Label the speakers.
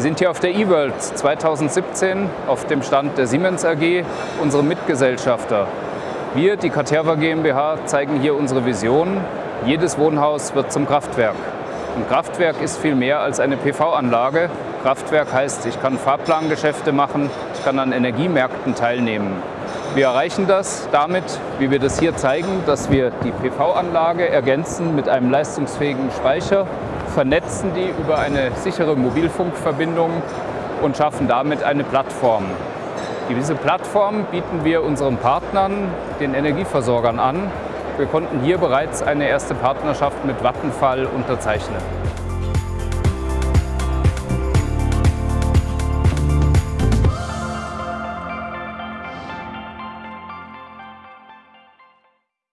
Speaker 1: Wir sind hier auf der eWorld 2017 auf dem Stand der Siemens AG, unsere Mitgesellschafter. Wir, die Caterva GmbH, zeigen hier unsere Vision. Jedes Wohnhaus wird zum Kraftwerk. Ein Kraftwerk ist viel mehr als eine PV-Anlage. Kraftwerk heißt, ich kann Fahrplangeschäfte machen, ich kann an Energiemärkten teilnehmen. Wir erreichen das damit, wie wir das hier zeigen, dass wir die PV-Anlage ergänzen mit einem leistungsfähigen Speicher, vernetzen die über eine sichere Mobilfunkverbindung und schaffen damit eine Plattform. Diese Plattform bieten wir unseren Partnern, den Energieversorgern an. Wir konnten hier bereits eine erste Partnerschaft mit Vattenfall unterzeichnen.